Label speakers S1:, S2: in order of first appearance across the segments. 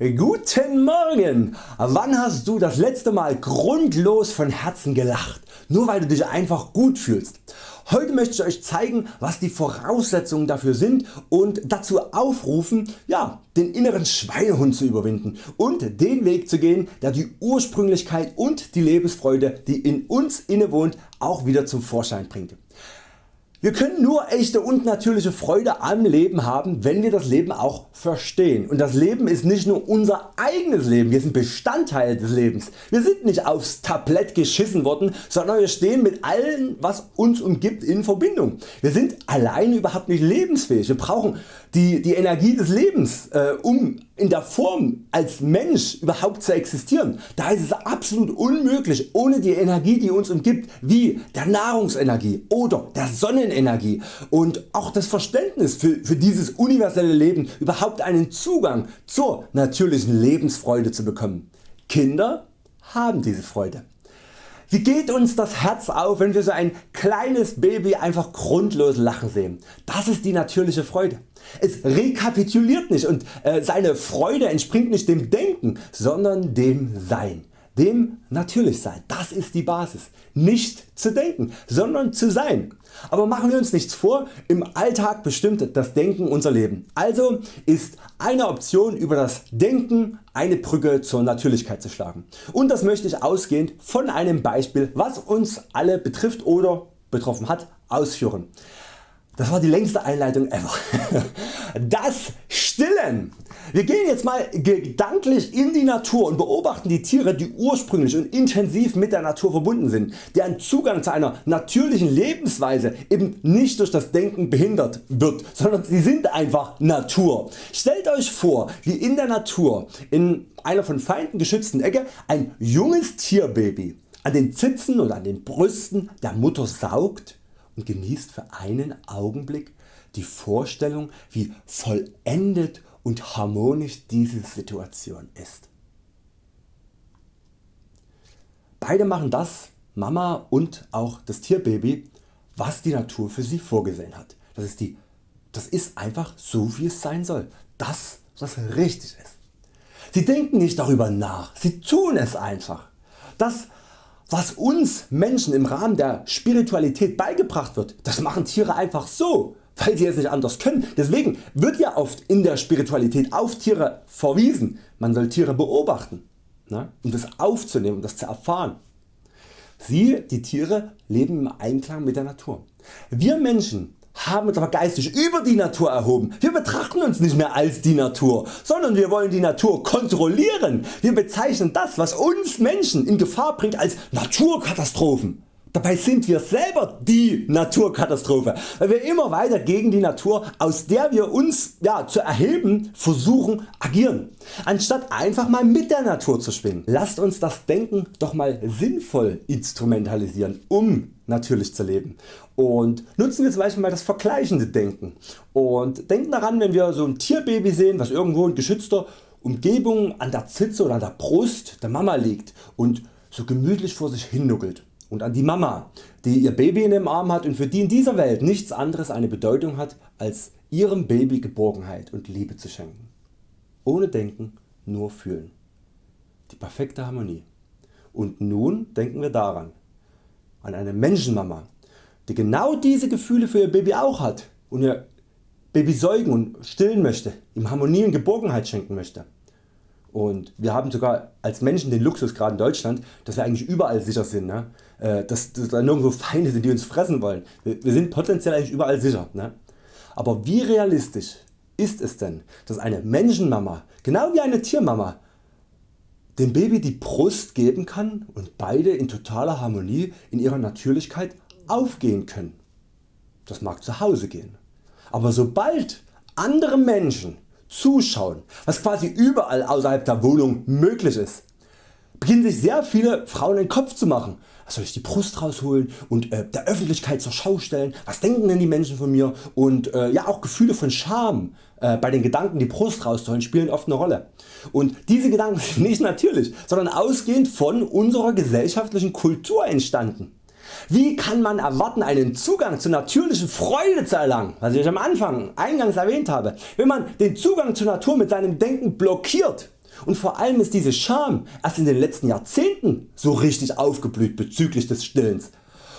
S1: Guten Morgen! Wann hast du das letzte Mal grundlos von Herzen gelacht, nur weil du dich einfach gut fühlst? Heute möchte ich Euch zeigen was die Voraussetzungen dafür sind und dazu aufrufen ja, den inneren Schweinehund zu überwinden und den Weg zu gehen der die Ursprünglichkeit und die Lebensfreude die in uns innewohnt auch wieder zum Vorschein bringt. Wir können nur echte und natürliche Freude am Leben haben wenn wir das Leben auch verstehen und das Leben ist nicht nur unser eigenes Leben, wir sind Bestandteil des Lebens. Wir sind nicht aufs Tablett geschissen worden, sondern wir stehen mit allem was uns umgibt in Verbindung. Wir sind alleine überhaupt nicht lebensfähig, wir brauchen die, die Energie des Lebens äh, um in der Form als Mensch überhaupt zu existieren. Da ist es absolut unmöglich ohne die Energie die uns umgibt wie der Nahrungsenergie oder der Sonnenenergie und auch das Verständnis für, für dieses universelle Leben überhaupt einen Zugang zur natürlichen Lebensfreude zu bekommen. Kinder haben diese Freude. Wie geht uns das Herz auf wenn wir so ein kleines Baby einfach grundlos lachen sehen. Das ist die natürliche Freude. Es rekapituliert nicht und äh, seine Freude entspringt nicht dem Denken, sondern dem Sein dem natürlich sein. Das ist die Basis. Nicht zu denken, sondern zu sein. Aber machen wir uns nichts vor, im Alltag bestimmt das Denken unser Leben. Also ist eine Option über das Denken eine Brücke zur Natürlichkeit zu schlagen. Und das möchte ich ausgehend von einem Beispiel was uns alle betrifft oder betroffen hat ausführen. Das war die längste Einleitung ever. Das Stillen. Wir gehen jetzt mal gedanklich in die Natur und beobachten die Tiere die ursprünglich und intensiv mit der Natur verbunden sind, deren Zugang zu einer natürlichen Lebensweise eben nicht durch das Denken behindert wird, sondern sie sind einfach Natur. Stellt Euch vor wie in der Natur in einer von Feinden geschützten Ecke ein junges Tierbaby an den Zitzen und an den Brüsten der Mutter saugt und genießt für einen Augenblick die Vorstellung wie vollendet und harmonisch diese Situation ist. Beide machen das, Mama und auch das Tierbaby, was die Natur für sie vorgesehen hat. Das ist, die, das ist einfach so wie es sein soll. Das was richtig ist. Sie denken nicht darüber nach, sie tun es einfach. Das was uns Menschen im Rahmen der Spiritualität beigebracht wird, das machen Tiere einfach so, weil sie es nicht anders können. Deswegen wird ja oft in der Spiritualität auf Tiere verwiesen. Man soll Tiere beobachten, ne, um das aufzunehmen, um das zu erfahren. Sie, die Tiere, leben im Einklang mit der Natur. Wir Menschen haben uns aber geistig über die Natur erhoben. Wir betrachten uns nicht mehr als die Natur, sondern wir wollen die Natur kontrollieren. Wir bezeichnen das was uns Menschen in Gefahr bringt als Naturkatastrophen. Dabei sind wir selber die Naturkatastrophe, weil wir immer weiter gegen die Natur aus der wir uns ja, zu erheben versuchen agieren, anstatt einfach mal mit der Natur zu schwingen. Lasst uns das Denken doch mal sinnvoll instrumentalisieren um natürlich zu leben. Und nutzen wir zum Beispiel mal das vergleichende Denken. Und denken daran wenn wir so ein Tierbaby sehen was irgendwo in geschützter Umgebung an der Zitze oder an der Brust der Mama liegt und so gemütlich vor sich hin nuckelt und an die Mama die ihr Baby in dem Arm hat und für die in dieser Welt nichts anderes eine Bedeutung hat als ihrem Baby Geborgenheit und Liebe zu schenken. Ohne Denken, nur fühlen. Die perfekte Harmonie. Und nun denken wir daran, an eine Menschenmama die genau diese Gefühle für ihr Baby auch hat und ihr Baby säugen und stillen möchte, ihm Harmonie und Geborgenheit schenken möchte. Und wir haben sogar als Menschen den Luxus gerade in Deutschland, dass wir eigentlich überall sicher sind, ne? Äh, dass, dass da nirgendwo Feinde sind die uns fressen wollen. Wir, wir sind potenziell eigentlich überall sicher. Ne? Aber wie realistisch ist es denn dass eine Menschenmama genau wie eine Tiermama dem Baby die Brust geben kann und beide in totaler Harmonie in ihrer Natürlichkeit aufgehen können. Das mag zu Hause gehen. Aber sobald andere Menschen zuschauen, was quasi überall außerhalb der Wohnung möglich ist, beginnen sich sehr viele Frauen den Kopf zu machen. Was soll ich die Brust rausholen und äh, der Öffentlichkeit zur Schau stellen? Was denken denn die Menschen von mir? Und äh, ja auch Gefühle von Scham äh, bei den Gedanken die Brust rauszuholen spielen oft eine Rolle. Und diese Gedanken sind nicht natürlich, sondern ausgehend von unserer gesellschaftlichen Kultur entstanden. Wie kann man erwarten einen Zugang zur natürlichen Freude zu erlangen, was ich am Anfang eingangs erwähnt habe, wenn man den Zugang zur Natur mit seinem Denken blockiert Und vor allem ist diese Scham erst in den letzten Jahrzehnten so richtig aufgeblüht bezüglich des Stillens.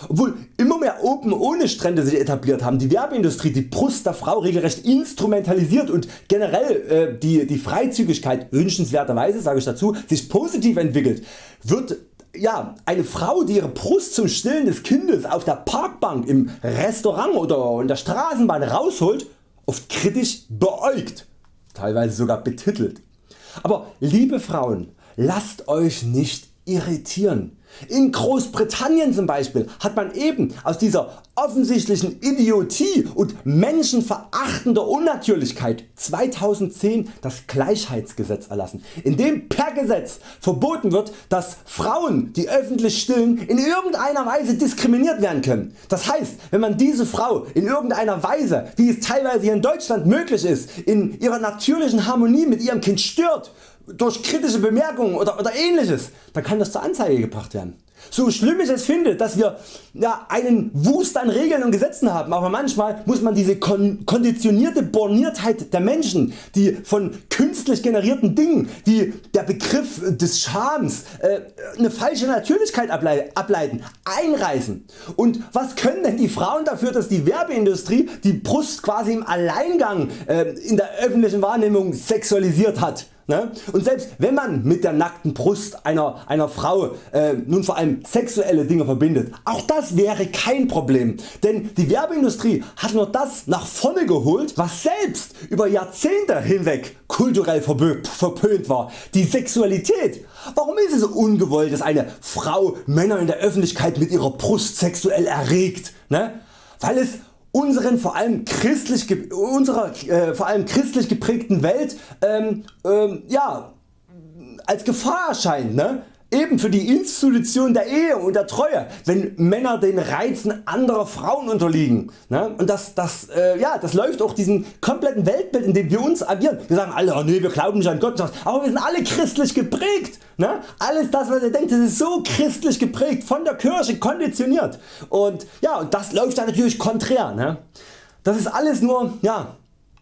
S1: Obwohl immer mehr Open ohne Strände sich etabliert haben, die Werbeindustrie die Brust der Frau regelrecht instrumentalisiert und generell äh, die, die Freizügigkeit wünschenswerterweise sage ich dazu, sich positiv entwickelt, wird ja, eine Frau die ihre Brust zum Stillen des Kindes auf der Parkbank im Restaurant oder in der Straßenbahn rausholt, oft kritisch beäugt, teilweise sogar betitelt. Aber liebe Frauen, lasst Euch nicht irritieren. In Großbritannien zum Beispiel hat man eben aus dieser offensichtlichen Idiotie und menschenverachtender Unnatürlichkeit 2010 das Gleichheitsgesetz erlassen, in dem per Gesetz verboten wird dass Frauen die öffentlich stillen in irgendeiner Weise diskriminiert werden können. Das heißt wenn man diese Frau in irgendeiner Weise wie es teilweise hier in Deutschland möglich ist in ihrer natürlichen Harmonie mit ihrem Kind stört durch kritische Bemerkungen oder, oder ähnliches, dann kann das zur Anzeige gebracht werden. So schlimm ich es finde, dass wir ja, einen Wust an Regeln und Gesetzen haben, aber manchmal muss man diese kon konditionierte Borniertheit der Menschen, die von künstlich generierten Dingen wie der Begriff des Schams äh, eine falsche Natürlichkeit ableiten, einreißen. Und was können denn die Frauen dafür, dass die Werbeindustrie die Brust quasi im Alleingang äh, in der öffentlichen Wahrnehmung sexualisiert hat? Ne? Und selbst wenn man mit der nackten Brust einer, einer Frau äh, nun vor allem sexuelle Dinge verbindet, auch das wäre kein Problem, denn die Werbeindustrie hat nur das nach vorne geholt was selbst über Jahrzehnte hinweg kulturell verpönt war, die Sexualität. Warum ist es so ungewollt dass eine Frau Männer in der Öffentlichkeit mit ihrer Brust sexuell erregt? Ne? Weil es unseren vor allem christlich, unserer äh, vor allem christlich geprägten Welt ähm, ähm, ja, als Gefahr erscheint. Ne? Eben für die Institution der Ehe und der Treue, wenn Männer den Reizen anderer Frauen unterliegen. Ne? Und das, das, äh, ja, das läuft auch diesem kompletten Weltbild in dem wir uns agieren. Wir sagen alle, oh nee, wir glauben nicht an Gott, aber wir sind alle christlich geprägt. Ne? Alles das was ihr denkt das ist so christlich geprägt, von der Kirche konditioniert. Und, ja, und das läuft dann natürlich konträr. Ne? Das ist alles nur ja,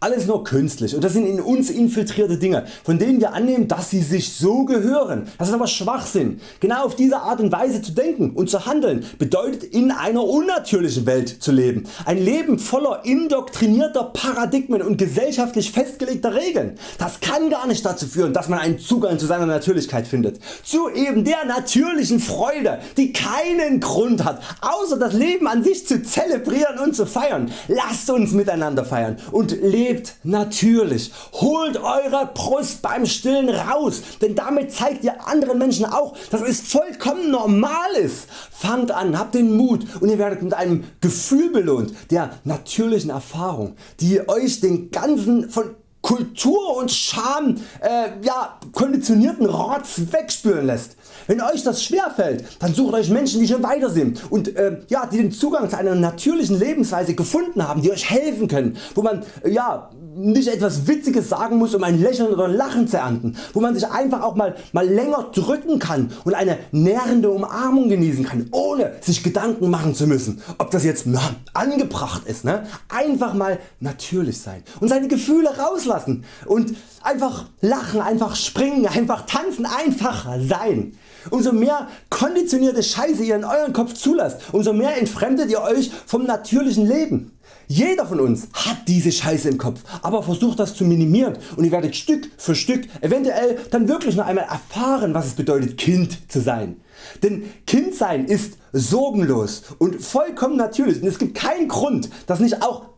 S1: alles nur künstlich und das sind in uns infiltrierte Dinge von denen wir annehmen dass sie sich so gehören. Das ist aber Schwachsinn. Genau auf diese Art und Weise zu denken und zu handeln bedeutet in einer unnatürlichen Welt zu leben. Ein Leben voller indoktrinierter Paradigmen und gesellschaftlich festgelegter Regeln. Das kann gar nicht dazu führen dass man einen Zugang zu seiner Natürlichkeit findet. Zu eben der natürlichen Freude die keinen Grund hat außer das Leben an sich zu zelebrieren und zu feiern. Lasst uns miteinander feiern und leben Lebt natürlich, holt eure Brust beim Stillen raus, denn damit zeigt ihr anderen Menschen auch dass es vollkommen normal ist. Fangt an, habt den Mut und ihr werdet mit einem Gefühl belohnt der natürlichen Erfahrung die Euch den ganzen von Kultur und Scham äh, ja, konditionierten Rotz wegspüren lässt. Wenn Euch das schwerfällt, dann sucht Euch Menschen die schon weiter sind und äh, ja, die den Zugang zu einer natürlichen Lebensweise gefunden haben, die Euch helfen können, wo man äh, ja, nicht etwas Witziges sagen muss um ein Lächeln oder Lachen zu ernten, wo man sich einfach auch mal, mal länger drücken kann und eine nährende Umarmung genießen kann, ohne sich Gedanken machen zu müssen, ob das jetzt na, angebracht ist. Ne? Einfach mal natürlich sein und seine Gefühle rauslassen und einfach lachen, einfach springen, einfach tanzen, einfach sein. Umso mehr konditionierte Scheiße ihr in euren Kopf zulasst, umso mehr entfremdet ihr Euch vom natürlichen Leben. Jeder von uns hat diese Scheiße im Kopf, aber versucht das zu minimieren und ihr werdet Stück für Stück eventuell dann wirklich noch einmal erfahren was es bedeutet Kind zu sein. Denn Kind sein ist sorgenlos und vollkommen natürlich und es gibt keinen Grund dass nicht auch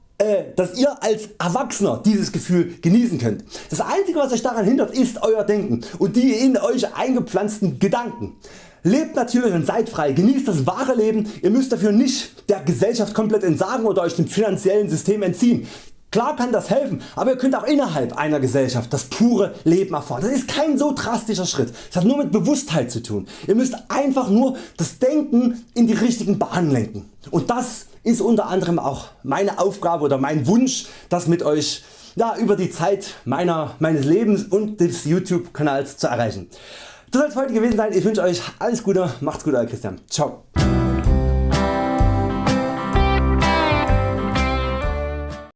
S1: dass ihr als Erwachsener dieses Gefühl genießen könnt. Das einzige was Euch daran hindert ist Euer Denken und die in Euch eingepflanzten Gedanken. Lebt natürlich und seid frei, genießt das wahre Leben, ihr müsst dafür nicht der Gesellschaft komplett entsagen oder Euch dem finanziellen System entziehen. Klar kann das helfen, aber ihr könnt auch innerhalb einer Gesellschaft das pure Leben erfahren. Das ist kein so drastischer Schritt, das hat nur mit Bewusstheit zu tun. Ihr müsst einfach nur das Denken in die richtigen Bahnen lenken. Und das ist unter anderem auch meine Aufgabe oder mein Wunsch das mit Euch ja, über die Zeit meiner, meines Lebens und des YouTube Kanals zu erreichen. Das soll es heute gewesen sein. Ich wünsche Euch alles Gute. Macht's gut, euer Christian. Ciao.